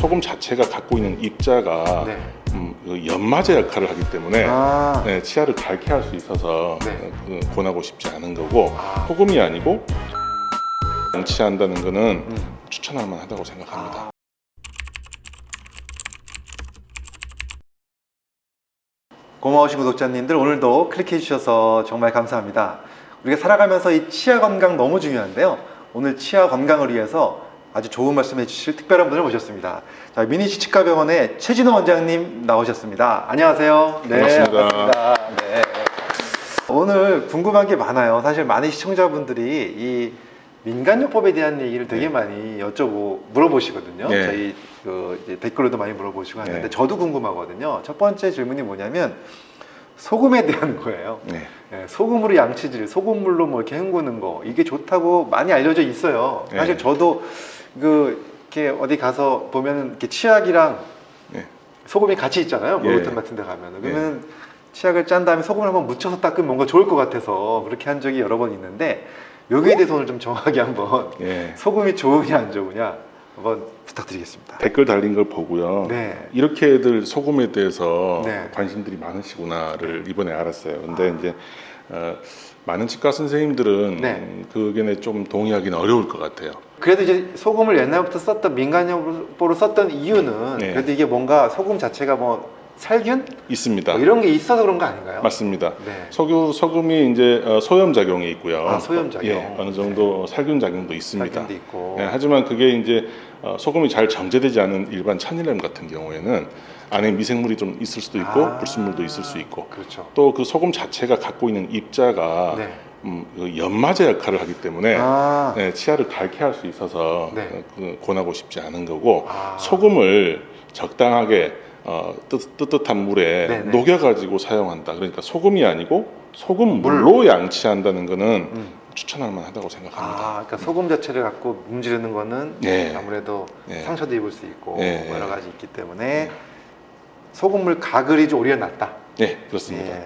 소금 자체가 갖고 있는 입자가 네. 음, 그 연마제 역할을 하기 때문에 아, 네, 치아를 밝게 할 수 있어서 네. 어, 그 권하고 싶지 않은 거고 아. 소금이 아니고 양치한다는 거는 음. 추천할 만하다고 생각합니다. 아. 고마우신 구독자님들 오늘도 클릭해 주셔서 정말 감사합니다. 우리가 살아가면서 이 치아 건강 너무 중요한데요. 오늘 치아 건강을 위해서 아주 좋은 말씀해 주실 특별한 분을 모셨습니다. 자, 미니 치치과병원의 최진호 원장님 나오셨습니다. 안녕하세요. 반갑습니다. 반갑습니다. 네. 오늘 궁금한 게 많아요. 사실 많은 시청자분들이 이 민간요법에 대한 얘기를 되게 많이 여쭤보 물어보시거든요. 네. 저희 그 댓글로도 많이 물어보시고 하는데 네. 저도 궁금하거든요. 첫 번째 질문이 뭐냐면 소금에 대한 거예요. 네. 예, 소금으로 양치질, 소금물로 뭐 이렇게 헹구는 거 이게 좋다고 많이 알려져 있어요. 네. 사실 저도 그 이렇게 어디 가서 보면은 이렇게 치약이랑 네. 소금이 같이 있잖아요. 예. 목욕탕 같은 데 가면. 그러면 치약을 짠 다음에 소금을 한번 묻혀서 닦으면 뭔가 좋을 것 같아서 그렇게 한 적이 여러 번 있는데 여기에 대해서 오늘 좀 정확하게 한번 예. 소금이 좋으냐 안 좋으냐 한번 부탁드리겠습니다. 댓글 달린 걸 보고요. 네. 이렇게들 소금에 대해서 네. 관심들이 많으시구나를 이번에 알았어요. 근데 이제 어, 많은 치과 선생님들은 네. 음, 그 의견에 좀 동의하기는 어려울 것 같아요. 그래도 이제 소금을 옛날부터 썼던 민간요법으로 썼던 이유는 네. 그래도 이게 뭔가 소금 자체가 뭐 살균 있습니다. 뭐 이런 게 있어서 그런 거 아닌가요? 맞습니다. 네. 소금, 소금이 이제 어, 소염 작용이 있고요. 아, 소염 작용. 예, 어느 정도 살균 작용도 있습니다. 살균도 있고. 예, 하지만 그게 이제 어, 소금이 잘 정제되지 않은 일반 천일염 같은 경우에는 안에 미생물이 좀 있을 수도 있고 아. 불순물도 있을 수 있고 그렇죠. 또 그 소금 자체가 갖고 있는 입자가 네. 음, 그 연마제 역할을 하기 때문에 아, 네, 치아를 밝게 할 수 있어서 네. 어, 그 권하고 싶지 않은 거고 아. 소금을 적당하게 어, 뜨, 뜨뜻한 물에 네, 네. 녹여가지고 사용한다. 그러니까 소금이 아니고 소금 물로 양치한다는 거는 음. 추천할 만하다고 생각합니다. 아, 그러니까 소금 자체를 갖고 문지르는 거는 네. 아무래도 네. 상처도 입을 수 있고 네. 뭐 여러 가지 있기 때문에 소금물 가글이 좀 오히려 낫다. 네, 그렇습니다.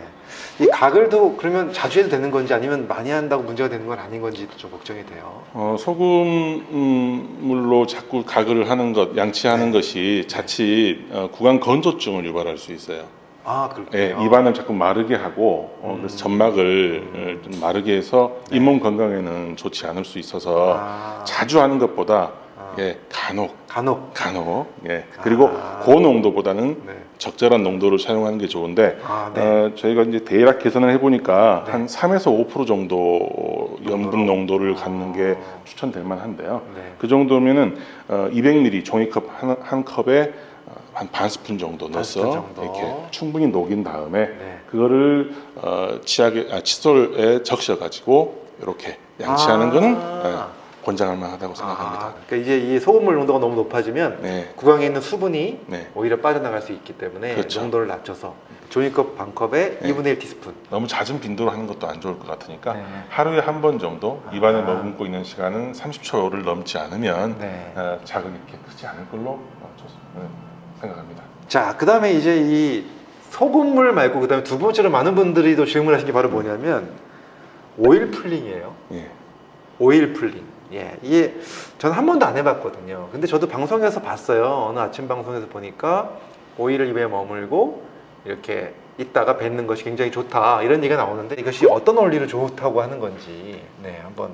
예. 이 가글도 그러면 자주 해도 되는 건지 아니면 많이 한다고 문제가 되는 건 아닌 건지도 좀 걱정이 돼요. 어, 소금물로 자꾸 가글을 하는 것, 양치하는 네. 것이 자칫 어, 구강 건조증을 유발할 수 있어요. 아, 예, 그렇군요. 입안을 자꾸 마르게 하고 어, 그래서 음. 점막을 어, 좀 마르게 해서 네. 잇몸 건강에는 좋지 않을 수 있어서 아, 자주 하는 것보다 아. 예, 간혹 간혹. 간혹 예, 그리고 아. 고농도보다는 네. 적절한 농도를 사용하는 게 좋은데 아, 네. 어, 저희가 이제 대략 계산을 해보니까 네. 한 3에서 5% 정도 염분 농도를 갖는 게 아. 추천될 만한데요. 네. 그 정도면은 어, 200ml 종이컵 한, 한 컵에 어, 한반 스푼 정도 넣어서 정도. 이렇게 충분히 녹인 다음에 네. 그거를 어, 치약에 아, 칫솔에 적셔 가지고 이렇게 양치하는 아. 거는 예, 권장할 만하다고 생각합니다. 아, 그러니까 이제 이 소금물 농도가 너무 높아지면 네, 구강에 있는 수분이 네. 오히려 빠져나갈 수 있기 때문에 그렇죠. 농도를 낮춰서 종이컵 반 컵에 네. 2분의 1 티스푼. 너무 잦은 빈도로 하는 것도 안 좋을 것 같으니까 네. 하루에 한 번 정도 입안에 아. 머금고 있는 시간은 30초를 넘지 않으면 네. 어, 자극이 이렇게 크지 않을 걸로 어, 좋- 네, 생각합니다. 자, 그 다음에 이제 이 소금물 말고 그 다음에 두 번째로 많은 분들이 또 질문하신 게 바로 뭐냐면 oil pulling이에요. 예. oil pulling. 예, 이게 저는 한 번도 안 해봤거든요. 근데 저도 방송에서 봤어요. 어느 아침 방송에서 보니까 오일을 입에 머물고 이렇게 있다가 뱉는 것이 굉장히 좋다 이런 얘기가 나오는데 이것이 어떤 원리로 좋다고 하는 건지 네 한번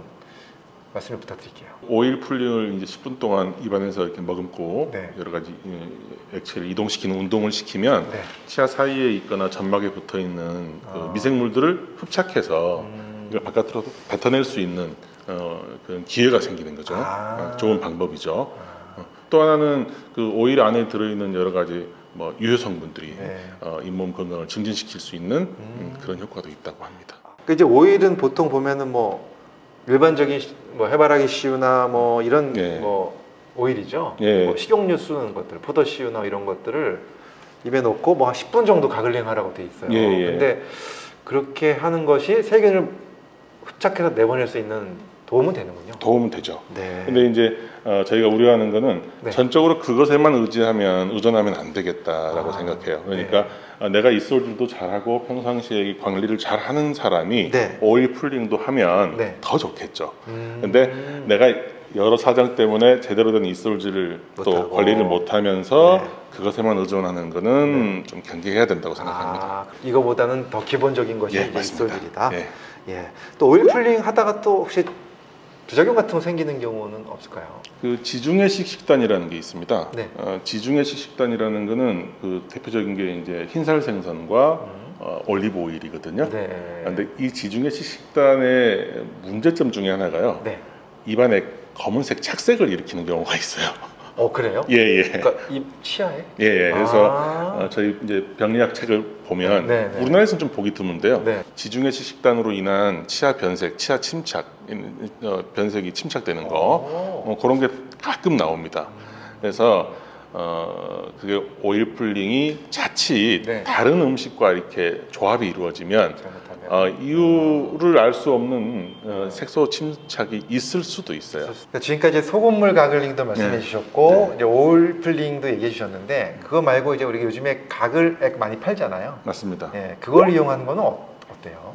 말씀을 부탁드릴게요. oil pulling을 이제 10분 동안 입안에서 이렇게 머금고 네. 여러 가지 예, 액체를 이동시키는 운동을 시키면 네. 치아 사이에 있거나 점막에 붙어 있는 그 아. 미생물들을 흡착해서 음, 이걸 바깥으로 뱉어낼 수 있는 어, 그런 기회가 생기는 거죠. 아. 어, 좋은 방법이죠. 아, 어, 또 하나는 그 오일 안에 들어있는 여러 가지 뭐 유효 성분들이 네. 어, 잇몸 건강을 증진시킬 수 있는 음. 음, 그런 효과도 있다고 합니다. 그 이제 오일은 보통 보면은 뭐 일반적인 시- 뭐 해바라기 씨유나 뭐 이런 예. 뭐 오일이죠. 예. 뭐 식용유 쓰는 것들, 포도 씨유나 이런 것들을 입에 넣고 뭐 한 10분 정도 가글링 하라고 돼 있어요. 예, 예. 근데 그렇게 하는 것이 세균을 흡착해서 내보낼 수 있는 도움은 되는군요. 도움은 되죠. 네. 근데 이제 어, 저희가 우려하는 거는 네. 전적으로 그것에만 의지하면 의존하면 안 되겠다라고 아, 생각해요. 그러니까 어, 내가 입술질도 잘하고 평상시에 이 관리를 잘하는 사람이 네. 오일 풀링도 하면 네. 더 좋겠죠. 음. 근데 내가 여러 사정 때문에 제대로 된 이솔질을 또. 관리를 못하면서 네. 그것에만 의존하는 거는 좀 경계해야 된다고 생각합니다. 아, 이거보다는 더 기본적인 것이 예. 이솔질이다. 예. 예. 또 오일 풀링 하다가 또 혹시 부작용 같은 거 생기는 경우는 없을까요? 그 지중해식 식단이라는 게 있습니다. 네. 어, 지중해식 식단이라는 거는 그 대표적인 게 이제 흰살 생선과 음. 어, 올리브 오일이거든요. 네. 근데 이 지중해식 식단의 문제점 중에 하나가요. 네. 입안에 검은색 착색을 일으키는 경우가 있어요. 어 그래요? 예, 예. 그러니까 이 치아에? 예, 예. 그래서 아. 어, 저희 이제 병리학 책을 보면 네, 네. 우리나라에서는 좀 보기 드문데요. 네. 지중해식 식단으로 인한 치아 변색, 치아 침착, 어, 변색이 침착되는 거 오. 어, 그런 게 가끔 나옵니다. 그래서 어, 그게 오일 풀링이 자칫 네. 다른 음식과 이렇게 조합이 이루어지면 잘못하면 어, 이유를 알 수 없는 어, 색소 침착이 있을 수도 있어요. 그러니까 지금까지 소금물 gargling도 말씀해 네. 주셨고 네. oil pulling도 얘기해 주셨는데 그거 말고 이제 우리가 요즘에 가글액 많이 팔잖아요. 맞습니다. 예, 그걸 이용하는 거는 어, 어때요?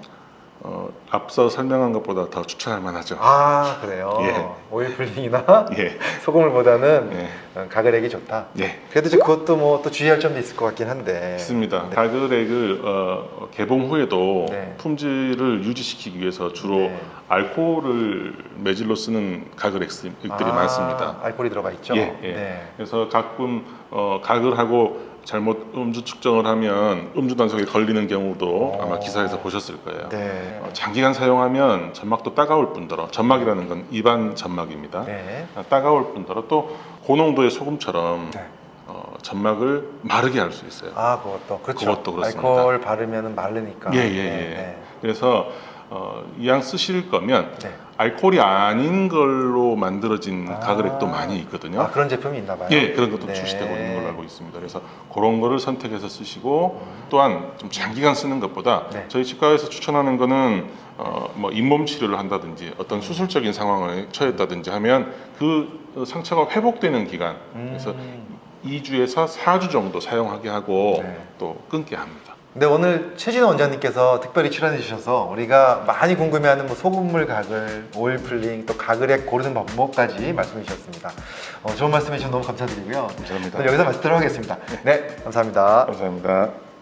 어, 앞서 설명한 것보다 더 추천할 만하죠. 아 그래요. 예. oil pulling이나 예, 소금물보다는 예, 어, 가글액이 좋다. 예. 그래도 이제 그것도 뭐 또 주의할 점도 있을 것 같긴 한데. 있습니다. 네. 가글액을 어, 개봉 후에도 네. 품질을 유지시키기 위해서 주로 네. 알코올을 매질로 쓰는 가글액들이 아, 많습니다. 알코올이 들어가 있죠. 예, 예. 네. 그래서 가끔 어, 가글하고 잘못 음주 측정을 하면 음주 단속에 걸리는 경우도 오. 아마 기사에서 보셨을 거예요. 어. 네. 어, 장기간 사용하면 점막도 따가울 뿐더러 점막이라는 건 입안 점막입니다. 네. 어, 따가울 뿐더러 또 고농도의 소금처럼 네. 어, 점막을 마르게 할 수 있어요. 아 그것도 그렇죠. 그것도 그렇습니다. 알코올 바르면 마르니까. 예, 예, 네, 예. 네. 그래서 어, 이왕 쓰실 거면 네. 알코올이 아닌 걸로 만들어진 아. 가글액도 많이 있거든요. 아 그런 제품이 있나 봐요. 예, 그런 것도 네. 출시되고 있는 걸로 알고 있습니다. 그래서 그런 거를 선택해서 쓰시고 음. 또한 좀 장기간 쓰는 것보다 네. 저희 치과에서 추천하는 거는 어, 뭐 잇몸 치료를 한다든지 어떤 수술적인 상황을 처했다든지 하면 그 상처가 회복되는 기간 그래서 음. 2주에서 4주 정도 사용하게 하고 네. 또 끊게 합니다. 근데 오늘 최진호 원장님께서 특별히 출연해 주셔서 우리가 많이 궁금해하는 뭐 소금물 가글, 오일 풀링, 또 가글액 고르는 방법까지 말씀해 주셨습니다. 어, 좋은 말씀해 주셔서 너무 감사드리고요. 감사합니다. 여기서 마치도록 하겠습니다. 네, 감사합니다. 감사합니다.